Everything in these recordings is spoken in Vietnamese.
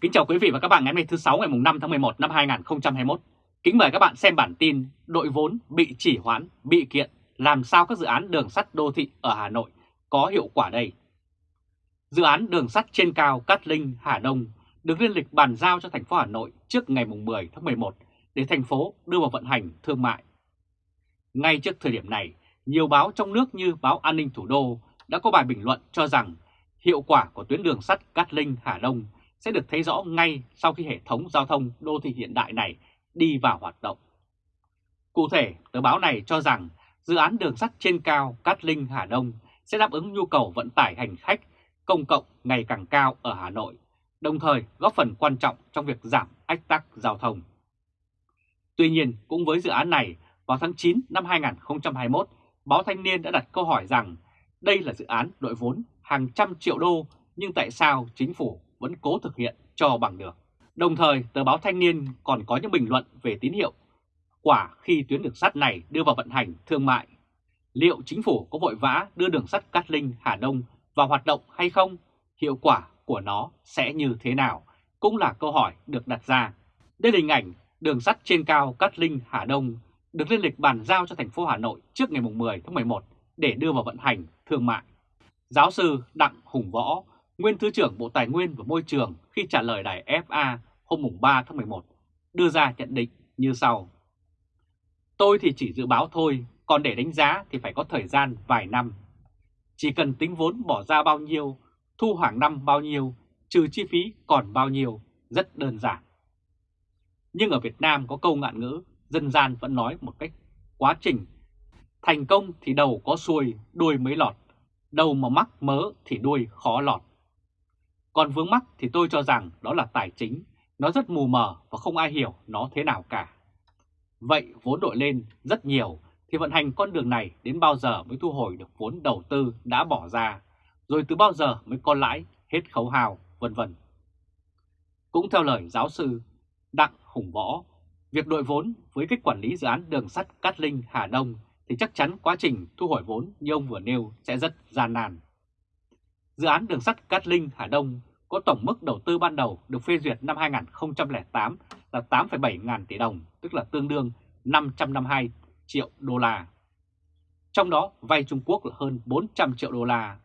Kính chào quý vị và các bạn ngày hôm nay thứ 6 ngày 5 tháng 11 năm 2021. Kính mời các bạn xem bản tin đội vốn bị chỉ hoãn, bị kiện, làm sao các dự án đường sắt đô thị ở Hà Nội có hiệu quả đây. Dự án đường sắt trên cao Cát Linh, Hà Đông được liên lịch bàn giao cho thành phố Hà Nội trước ngày 10 tháng 11 để thành phố đưa vào vận hành thương mại. Ngay trước thời điểm này, nhiều báo trong nước như báo An ninh Thủ đô đã có bài bình luận cho rằng hiệu quả của tuyến đường sắt Cát Linh, Hà Đông sẽ được thấy rõ ngay sau khi hệ thống giao thông đô thị hiện đại này đi vào hoạt động. Cụ thể, tờ báo này cho rằng dự án đường sắt trên cao Cát Linh Hà Đông sẽ đáp ứng nhu cầu vận tải hành khách công cộng ngày càng cao ở Hà Nội, đồng thời góp phần quan trọng trong việc giảm ách tắc giao thông. Tuy nhiên, cũng với dự án này, vào tháng 9 năm 2021, báo Thanh niên đã đặt câu hỏi rằng đây là dự án đội vốn hàng trăm triệu đô nhưng tại sao chính phủ vẫn cố thực hiện cho bằng được. Đồng thời, tờ báo Thanh niên còn có những bình luận về tín hiệu quả khi tuyến đường sắt này đưa vào vận hành thương mại. Liệu chính phủ có vội vã đưa đường sắt Cát Linh Hà Đông vào hoạt động hay không? Hiệu quả của nó sẽ như thế nào? Cũng là câu hỏi được đặt ra. Đây là hình ảnh đường sắt trên cao Cát Linh Hà Đông được lên lịch bàn giao cho thành phố Hà Nội trước ngày 10 tháng 11 để đưa vào vận hành thương mại. Giáo sư Đặng Hùng Võ, nguyên Thứ trưởng Bộ Tài nguyên và Môi trường khi trả lời đài FA hôm 3 tháng 11, đưa ra nhận định như sau. Tôi thì chỉ dự báo thôi, còn để đánh giá thì phải có thời gian vài năm. Chỉ cần tính vốn bỏ ra bao nhiêu, thu hàng năm bao nhiêu, trừ chi phí còn bao nhiêu, rất đơn giản. Nhưng ở Việt Nam có câu ngạn ngữ, dân gian vẫn nói một cách quá trình. Thành công thì đầu có xuôi, đuôi mới lọt, đầu mà mắc mớ thì đuôi khó lọt. Còn vướng mắc thì tôi cho rằng đó là tài chính, nó rất mù mờ và không ai hiểu nó thế nào cả. Vậy vốn đội lên rất nhiều thì vận hành con đường này đến bao giờ mới thu hồi được vốn đầu tư đã bỏ ra, rồi từ bao giờ mới có lãi, hết khấu hào, vân vân. Cũng theo lời giáo sư Đặng Hùng Võ, việc đội vốn với cách quản lý dự án đường sắt Cát Linh Hà Đông thì chắc chắn quá trình thu hồi vốn như ông vừa nêu sẽ rất gian nan. Dự án đường sắt Cát Linh Hà Đông có tổng mức đầu tư ban đầu được phê duyệt năm 2008 là 8,7 ngàn tỷ đồng, tức là tương đương 552 triệu đô la. Trong đó vay Trung Quốc là hơn 400 triệu đô la.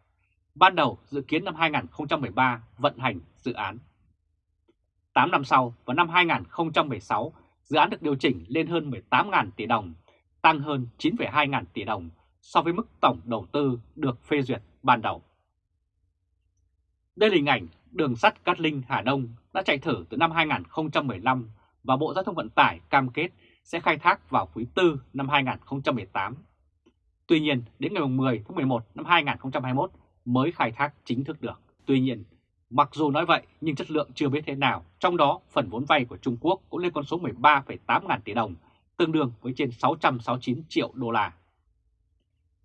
Ban đầu dự kiến năm 2013 vận hành dự án. 8 năm sau, vào năm 2016, dự án được điều chỉnh lên hơn 18.000 tỷ đồng, tăng hơn 9,2 ngàn tỷ đồng so với mức tổng đầu tư được phê duyệt ban đầu. Đây là hình ảnh đường sắt Cát Linh Hà Đông đã chạy thử từ năm 2015 và Bộ Giao thông Vận tải cam kết sẽ khai thác vào quý 4 năm 2018. Tuy nhiên, đến ngày 10 tháng 11 năm 2021 mới khai thác chính thức được. Tuy nhiên, mặc dù nói vậy nhưng chất lượng chưa biết thế nào, trong đó phần vốn vay của Trung Quốc cũng lên con số 13,8 ngàn tỷ đồng, tương đương với trên 669 triệu đô la.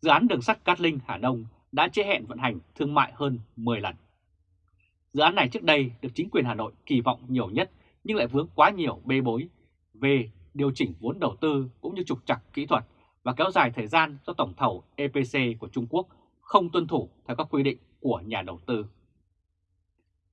Dự án đường sắt Cát Linh Hà Đông đã chế hẹn vận hành thương mại hơn 10 lần. Dự án này trước đây được chính quyền Hà Nội kỳ vọng nhiều nhất nhưng lại vướng quá nhiều bê bối về điều chỉnh vốn đầu tư cũng như trục trặc kỹ thuật và kéo dài thời gian do tổng thầu EPC của Trung Quốc không tuân thủ theo các quy định của nhà đầu tư.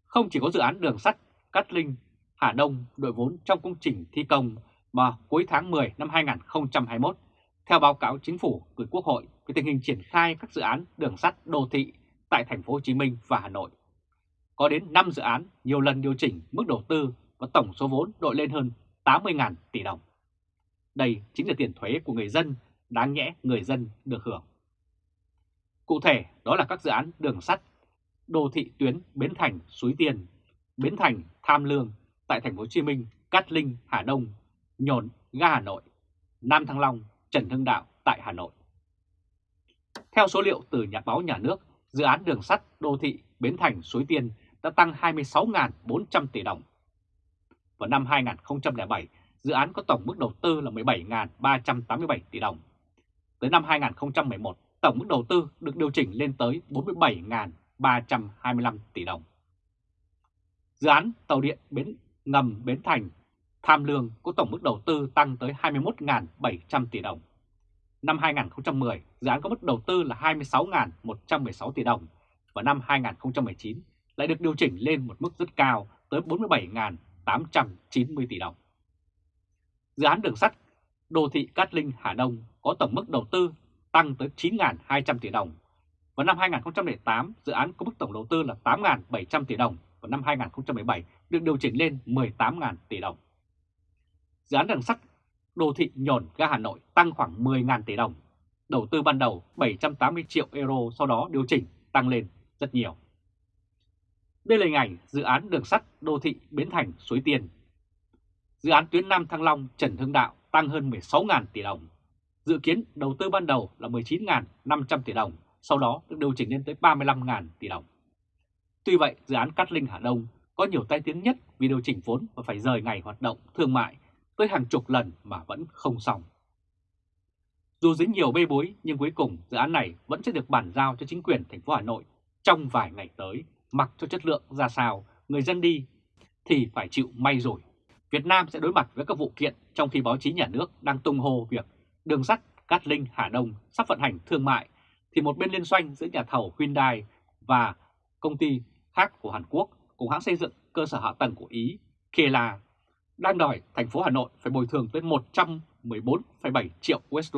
Không chỉ có dự án đường sắt Cát Linh, Hà Đông đội vốn trong công trình thi công mà cuối tháng 10 năm 2021, theo báo cáo chính phủ gửi Quốc hội về tình hình triển khai các dự án đường sắt đô thị tại thành phố Hồ Chí Minh và Hà Nội có đến 5 dự án nhiều lần điều chỉnh mức đầu tư và tổng số vốn đội lên hơn 80.000 tỷ đồng. Đây chính là tiền thuế của người dân, đáng nhẽ người dân được hưởng. Cụ thể đó là các dự án đường sắt, đô thị tuyến Bến Thành, Suối Tiên, Bến Thành, Tham Lương tại thành phố Hồ Chí Minh, Cát Linh, Hà Đông, Nhồn, ga Hà Nội, Nam Thăng Long, Trần Hưng Đạo tại Hà Nội. Theo số liệu từ Nhà báo Nhà nước, dự án đường sắt đô thị Bến Thành Suối Tiên đã tăng 26.400 tỷ đồng. Vào năm 2007, dự án có tổng mức đầu tư là 17.387 tỷ đồng. Tới năm 2011, tổng mức đầu tư được điều chỉnh lên tới 47.325 tỷ đồng. Dự án tàu điện bến ngầm Bến Thành Tham Lương có tổng mức đầu tư tăng tới 21.700 tỷ đồng. Năm 2010, dự án có mức đầu tư là 26.116 tỷ đồng và năm 2019 lại được điều chỉnh lên một mức rất cao tới 47.890 tỷ đồng. Dự án đường sắt đô thị Cát Linh Hà Đông có tổng mức đầu tư tăng tới 9.200 tỷ đồng. Vào năm 2008, dự án có mức tổng đầu tư là 8.700 tỷ đồng. Vào năm 2017 được điều chỉnh lên 18.000 tỷ đồng. Dự án đường sắt đô thị nhổn ga Hà Nội tăng khoảng 10.000 tỷ đồng. Đầu tư ban đầu 780 triệu euro sau đó điều chỉnh tăng lên rất nhiều. Đây là hình ảnh dự án đường sắt đô thị Bến Thành Suối Tiên. Dự án tuyến Nam Thăng Long Trần Hưng Đạo tăng hơn 16.000 tỷ đồng. Dự kiến đầu tư ban đầu là 19.500 tỷ đồng, sau đó được điều chỉnh lên tới 35.000 tỷ đồng. Tuy vậy, dự án Cát Linh Hà Đông có nhiều tai tiếng nhất vì điều chỉnh vốn và phải rời ngày hoạt động thương mại tới hàng chục lần mà vẫn không xong. Dù dính nhiều bê bối nhưng cuối cùng dự án này vẫn sẽ được bàn giao cho chính quyền thành phố Hà Nội trong vài ngày tới, mặc cho chất lượng ra sao, người dân đi thì phải chịu may rồi. Việt Nam sẽ đối mặt với các vụ kiện trong khi báo chí nhà nước đang tung hô việc đường sắt Cát Linh Hà Đông sắp vận hành thương mại thì một bên liên doanh giữa nhà thầu Hyundai và công ty khác của Hàn Quốc cùng hãng xây dựng cơ sở hạ tầng của Ý Kela đang đòi thành phố Hà Nội phải bồi thường tới 114,7 triệu USD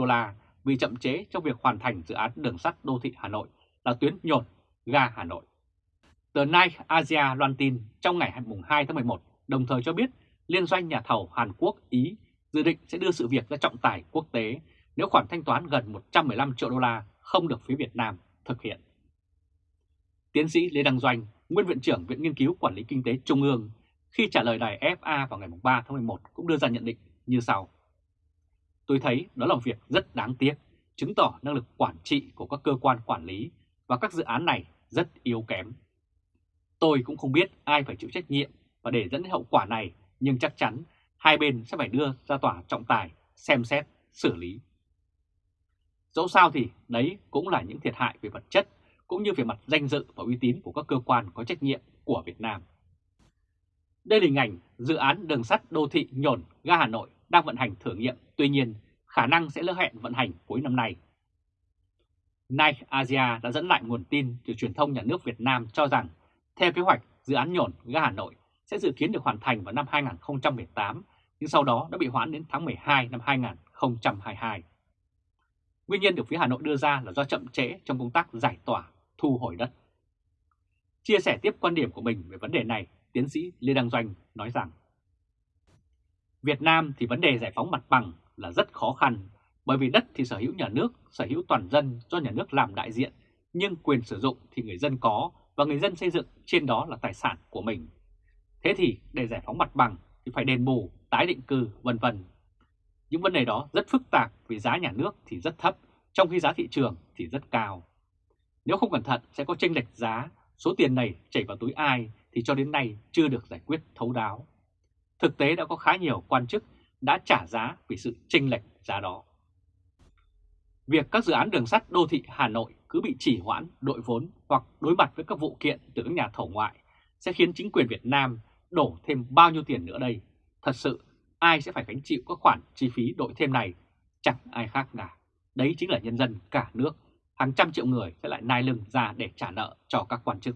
vì chậm chế trong việc hoàn thành dự án đường sắt đô thị Hà Nội là tuyến nhổn ga Hà Nội. Tờ Night Asia loan tin trong ngày 2 tháng 11 đồng thời cho biết liên doanh nhà thầu Hàn Quốc Ý dự định sẽ đưa sự việc ra trọng tài quốc tế nếu khoản thanh toán gần 115 triệu đô la không được phía Việt Nam thực hiện. Tiến sĩ Lê Đăng Doanh, nguyên viện trưởng Viện Nghiên cứu Quản lý Kinh tế Trung ương, khi trả lời đài FA vào ngày 3 tháng 11 cũng đưa ra nhận định như sau. Tôi thấy đó là một việc rất đáng tiếc, chứng tỏ năng lực quản trị của các cơ quan quản lý và các dự án này rất yếu kém. Tôi cũng không biết ai phải chịu trách nhiệm và để dẫn đến hậu quả này, nhưng chắc chắn hai bên sẽ phải đưa ra tòa trọng tài, xem xét, xử lý. Dẫu sao thì đấy cũng là những thiệt hại về vật chất, cũng như về mặt danh dự và uy tín của các cơ quan có trách nhiệm của Việt Nam. Đây là hình ảnh dự án đường sắt đô thị nhổn ga Hà Nội đang vận hành thử nghiệm, tuy nhiên khả năng sẽ lỡ hẹn vận hành cuối năm nay. Nike Asia đã dẫn lại nguồn tin từ truyền thông nhà nước Việt Nam cho rằng, theo kế hoạch, dự án nhổn ga Hà Nội sẽ dự kiến được hoàn thành vào năm 2018, nhưng sau đó đã bị hoãn đến tháng 12 năm 2022. Nguyên nhân được phía Hà Nội đưa ra là do chậm trễ trong công tác giải tỏa, thu hồi đất. Chia sẻ tiếp quan điểm của mình về vấn đề này, tiến sĩ Lê Đăng Doanh nói rằng Việt Nam thì vấn đề giải phóng mặt bằng là rất khó khăn bởi vì đất thì sở hữu nhà nước, sở hữu toàn dân do nhà nước làm đại diện nhưng quyền sử dụng thì người dân có và người dân xây dựng trên đó là tài sản của mình. Thế thì để giải phóng mặt bằng thì phải đền bù, tái định cư vân vân. Những vấn đề đó rất phức tạp vì giá nhà nước thì rất thấp, trong khi giá thị trường thì rất cao. Nếu không cẩn thận sẽ có chênh lệch giá, số tiền này chảy vào túi ai thì cho đến nay chưa được giải quyết thấu đáo. Thực tế đã có khá nhiều quan chức đã trả giá vì sự chênh lệch giá đó. Việc các dự án đường sắt đô thị Hà Nội cứ bị trì hoãn, đội vốn hoặc đối mặt với các vụ kiện từ các nhà thầu ngoại sẽ khiến chính quyền Việt Nam đổ thêm bao nhiêu tiền nữa đây. Thật sự, ai sẽ phải gánh chịu các khoản chi phí đội thêm này? Chẳng ai khác cả. Đấy chính là nhân dân cả nước. Hàng trăm triệu người sẽ lại nai lưng ra để trả nợ cho các quan chức.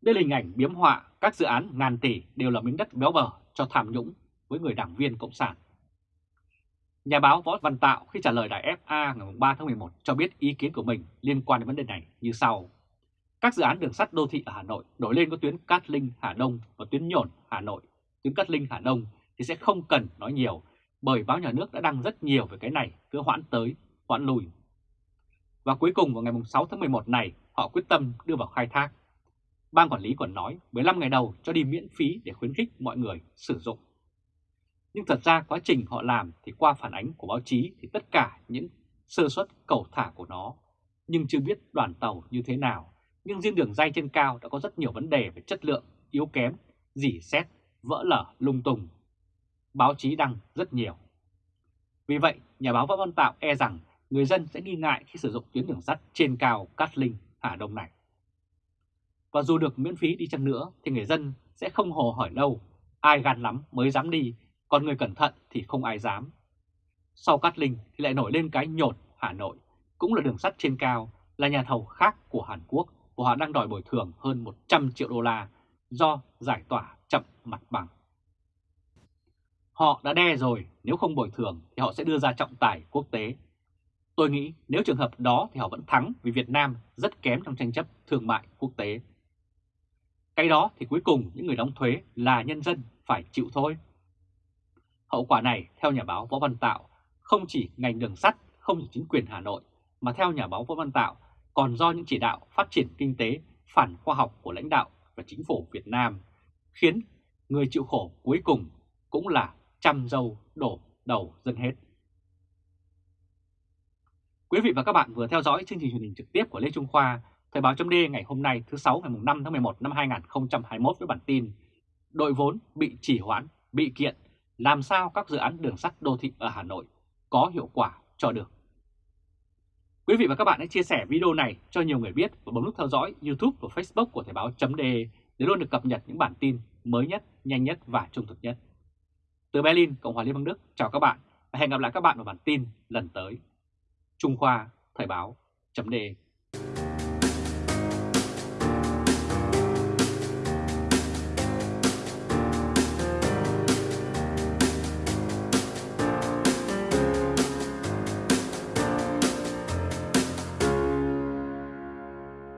Đây là hình ảnh biếm họa các dự án ngàn tỷ đều là miếng đất béo bở cho tham nhũng với người đảng viên Cộng sản. Nhà báo Võ Văn Tạo khi trả lời đài FA ngày 3 tháng 11 cho biết ý kiến của mình liên quan đến vấn đề này như sau. Các dự án đường sắt đô thị ở Hà Nội nổi lên có tuyến Cát Linh Hà Đông và tuyến Nhổn Hà Nội. Tuyến Cát Linh Hà Đông thì sẽ không cần nói nhiều bởi báo nhà nước đã đăng rất nhiều về cái này, cứ hoãn tới, hoãn lùi. Và cuối cùng vào ngày 6 tháng 11 này, họ quyết tâm đưa vào khai thác. Ban quản lý còn nói 15 ngày đầu cho đi miễn phí để khuyến khích mọi người sử dụng. Nhưng thật ra quá trình họ làm thì qua phản ánh của báo chí thì tất cả những sơ suất cầu thả của nó, nhưng chưa biết đoàn tàu như thế nào. Nhưng riêng đường dây trên cao đã có rất nhiều vấn đề về chất lượng, yếu kém, dỉ xét, vỡ lở, lung tung. Báo chí đăng rất nhiều. Vì vậy, nhà báo Võ Văn Tạo e rằng người dân sẽ nghi ngại khi sử dụng tuyến đường sắt trên cao Cát Linh, Hà Đông này. Và dù được miễn phí đi chăng nữa thì người dân sẽ không hồ hỏi đâu, ai gan lắm mới dám đi, còn người cẩn thận thì không ai dám. Sau Cát Linh thì lại nổi lên cái nhột Hà Nội, cũng là đường sắt trên cao, là nhà thầu khác của Hàn Quốc và họ đang đòi bồi thường hơn 100 triệu đô la do giải tỏa chậm mặt bằng. Họ đã đe rồi, nếu không bồi thường thì họ sẽ đưa ra trọng tài quốc tế. Tôi nghĩ nếu trường hợp đó thì họ vẫn thắng vì Việt Nam rất kém trong tranh chấp thương mại quốc tế. Cái đó thì cuối cùng những người đóng thuế là nhân dân phải chịu thôi. Hậu quả này, theo nhà báo Võ Văn Tạo, không chỉ ngành đường sắt, không chỉ chính quyền Hà Nội, mà theo nhà báo Võ Văn Tạo, còn do những chỉ đạo phát triển kinh tế phản khoa học của lãnh đạo và chính phủ Việt Nam, khiến người chịu khổ cuối cùng cũng là trăm dâu đổ đầu dân hết. Quý vị và các bạn vừa theo dõi chương trình truyền hình trực tiếp của Lê Trung Khoa, Thời báo chấm ngày hôm nay thứ 6 ngày 5 tháng 11 năm 2021 với bản tin Đội vốn bị trì hoãn, bị kiện, làm sao các dự án đường sắt đô thị ở Hà Nội có hiệu quả cho được. Quý vị và các bạn hãy chia sẻ video này cho nhiều người biết và bấm nút theo dõi YouTube và Facebook của Thời Báo .de để luôn được cập nhật những bản tin mới nhất, nhanh nhất và trung thực nhất. Từ Berlin, Cộng hòa Liên bang Đức, chào các bạn và hẹn gặp lại các bạn vào bản tin lần tới. Trung Khoa, Thời Báo .de.